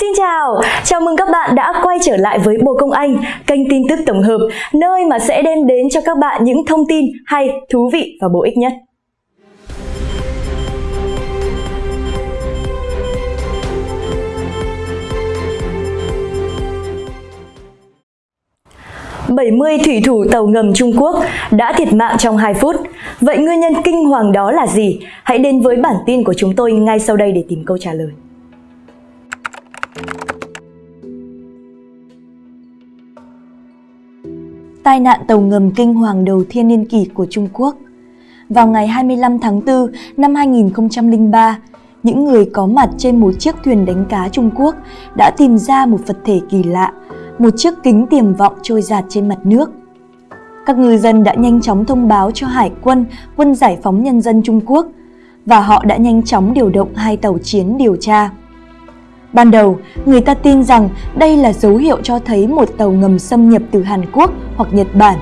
Xin chào, chào mừng các bạn đã quay trở lại với Bồ Công Anh, kênh tin tức tổng hợp, nơi mà sẽ đem đến cho các bạn những thông tin hay, thú vị và bổ ích nhất. ...70 thủy thủ tàu ngầm Trung Quốc đã thiệt mạng trong 2 phút. Vậy nguyên nhân kinh hoàng đó là gì? Hãy đến với bản tin của chúng tôi ngay sau đây để tìm câu trả lời. Tai nạn tàu ngầm kinh hoàng đầu thiên niên kỷ của Trung Quốc. Vào ngày 25 tháng 4 năm 2003, những người có mặt trên một chiếc thuyền đánh cá Trung Quốc đã tìm ra một vật thể kỳ lạ, một chiếc kính tiềm vọng trôi giạt trên mặt nước. Các ngư dân đã nhanh chóng thông báo cho Hải quân, quân giải phóng nhân dân Trung Quốc và họ đã nhanh chóng điều động hai tàu chiến điều tra. Ban đầu, người ta tin rằng đây là dấu hiệu cho thấy một tàu ngầm xâm nhập từ Hàn Quốc hoặc Nhật Bản.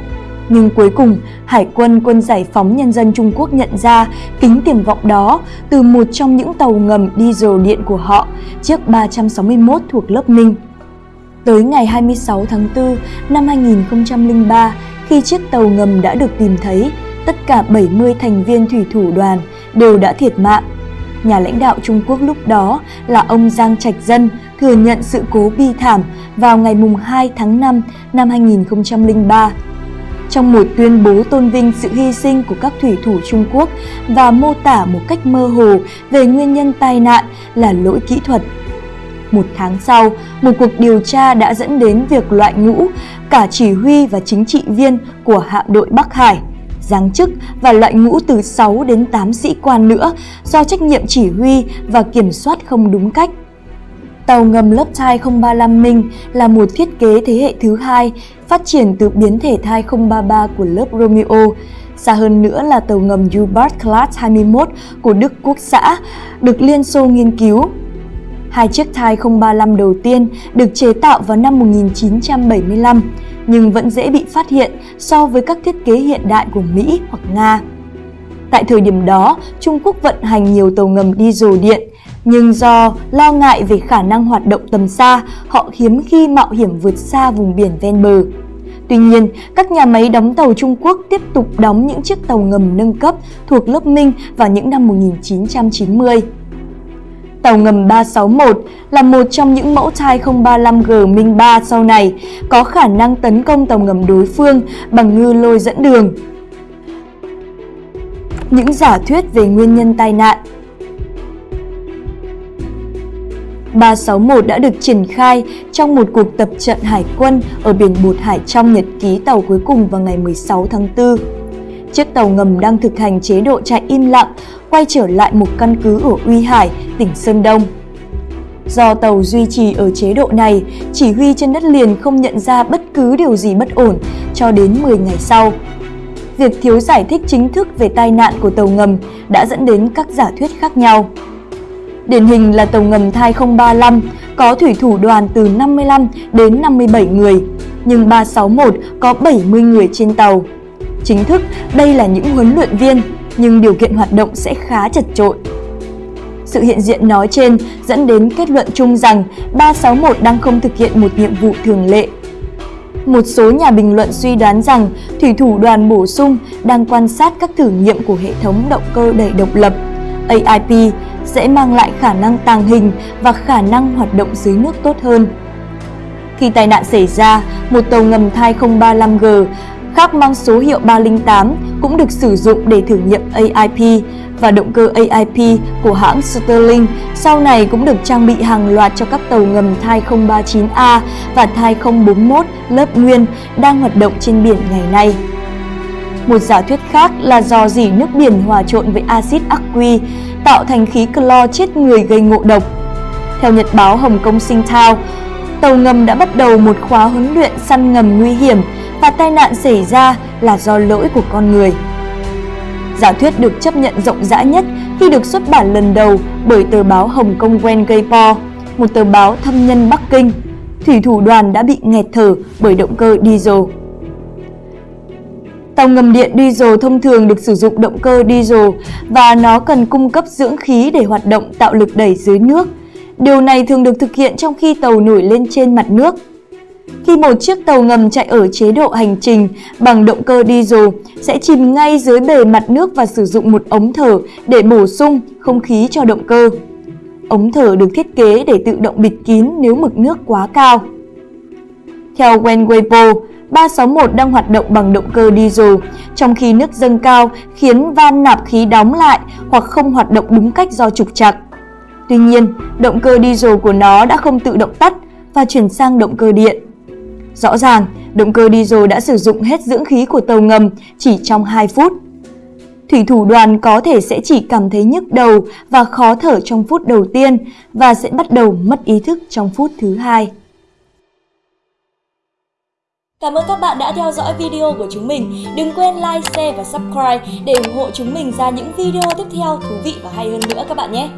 Nhưng cuối cùng, Hải quân Quân Giải phóng Nhân dân Trung Quốc nhận ra kính tiềm vọng đó từ một trong những tàu ngầm diesel điện của họ, chiếc 361 thuộc lớp Ninh. Tới ngày 26 tháng 4 năm 2003, khi chiếc tàu ngầm đã được tìm thấy, tất cả 70 thành viên thủy thủ đoàn đều đã thiệt mạng nhà lãnh đạo Trung Quốc lúc đó là ông Giang Trạch Dân thừa nhận sự cố bi thảm vào ngày 2 tháng 5 năm 2003. Trong một tuyên bố tôn vinh sự hy sinh của các thủy thủ Trung Quốc và mô tả một cách mơ hồ về nguyên nhân tai nạn là lỗi kỹ thuật. Một tháng sau, một cuộc điều tra đã dẫn đến việc loại ngũ cả chỉ huy và chính trị viên của hạm đội Bắc Hải – giáng chức và loại ngũ từ 6 đến 8 sĩ quan nữa do trách nhiệm chỉ huy và kiểm soát không đúng cách. Tàu ngầm lớp thai 035 Minh là một thiết kế thế hệ thứ hai phát triển từ biến thể thai 033 của lớp Romeo. Xa hơn nữa là tàu ngầm U-Bart Class 21 của Đức Quốc xã được Liên Xô nghiên cứu. Hai chiếc thai 035 đầu tiên được chế tạo vào năm 1975 nhưng vẫn dễ bị phát hiện so với các thiết kế hiện đại của Mỹ hoặc Nga. Tại thời điểm đó, Trung Quốc vận hành nhiều tàu ngầm diesel điện, nhưng do lo ngại về khả năng hoạt động tầm xa, họ hiếm khi mạo hiểm vượt xa vùng biển ven bờ. Tuy nhiên, các nhà máy đóng tàu Trung Quốc tiếp tục đóng những chiếc tàu ngầm nâng cấp thuộc lớp Minh vào những năm 1990. Tàu ngầm 361 là một trong những mẫu thai 035G Minh 3 sau này, có khả năng tấn công tàu ngầm đối phương bằng ngư lôi dẫn đường. Những giả thuyết về nguyên nhân tai nạn 361 đã được triển khai trong một cuộc tập trận hải quân ở biển Bột Hải trong nhật ký tàu cuối cùng vào ngày 16 tháng 4. Chiếc tàu ngầm đang thực hành chế độ chạy im lặng quay trở lại một căn cứ ở Uy Hải, tỉnh Sơn Đông. Do tàu duy trì ở chế độ này, chỉ huy trên đất liền không nhận ra bất cứ điều gì bất ổn cho đến 10 ngày sau. Việc thiếu giải thích chính thức về tai nạn của tàu ngầm đã dẫn đến các giả thuyết khác nhau. Điển hình là tàu ngầm Thai 035 có thủy thủ đoàn từ 55 đến 57 người, nhưng 361 có 70 người trên tàu. Chính thức, đây là những huấn luyện viên nhưng điều kiện hoạt động sẽ khá chật trội. Sự hiện diện nói trên dẫn đến kết luận chung rằng 361 đang không thực hiện một nhiệm vụ thường lệ. Một số nhà bình luận suy đoán rằng thủy thủ đoàn bổ sung đang quan sát các thử nghiệm của hệ thống động cơ đẩy độc lập AIP sẽ mang lại khả năng tàng hình và khả năng hoạt động dưới nước tốt hơn. Khi tai nạn xảy ra, một tàu ngầm thai 035G khác mang số hiệu 308 cũng được sử dụng để thử nghiệm AIP và động cơ AIP của hãng Sterling sau này cũng được trang bị hàng loạt cho các tàu ngầm Thai 039A và Thai 041 lớp nguyên đang hoạt động trên biển ngày nay. Một giả thuyết khác là do dỉ nước biển hòa trộn với axit aqui tạo thành khí clo chết người gây ngộ độc. Theo nhật báo Hồng Kông Sinh Thao, tàu ngầm đã bắt đầu một khóa huấn luyện săn ngầm nguy hiểm và tai nạn xảy ra là do lỗi của con người. Giả thuyết được chấp nhận rộng rãi nhất khi được xuất bản lần đầu bởi tờ báo Hồng Kông Wen Gaypo, một tờ báo thâm nhân Bắc Kinh. Thủy thủ đoàn đã bị nghẹt thở bởi động cơ diesel. Tàu ngầm điện diesel thông thường được sử dụng động cơ diesel và nó cần cung cấp dưỡng khí để hoạt động tạo lực đẩy dưới nước. Điều này thường được thực hiện trong khi tàu nổi lên trên mặt nước. Khi một chiếc tàu ngầm chạy ở chế độ hành trình bằng động cơ diesel sẽ chìm ngay dưới bề mặt nước và sử dụng một ống thở để bổ sung không khí cho động cơ. Ống thở được thiết kế để tự động bịt kín nếu mực nước quá cao. Theo Wen Weibo, 361 đang hoạt động bằng động cơ diesel, trong khi nước dâng cao khiến van nạp khí đóng lại hoặc không hoạt động đúng cách do trục trặc. Tuy nhiên, động cơ diesel của nó đã không tự động tắt và chuyển sang động cơ điện. Rõ ràng, động cơ diesel đã sử dụng hết dưỡng khí của tàu ngầm chỉ trong 2 phút. Thủy thủ đoàn có thể sẽ chỉ cảm thấy nhức đầu và khó thở trong phút đầu tiên và sẽ bắt đầu mất ý thức trong phút thứ hai. Cảm ơn các bạn đã theo dõi video của chúng mình. Đừng quên like, share và subscribe để ủng hộ chúng mình ra những video tiếp theo thú vị và hay hơn nữa các bạn nhé.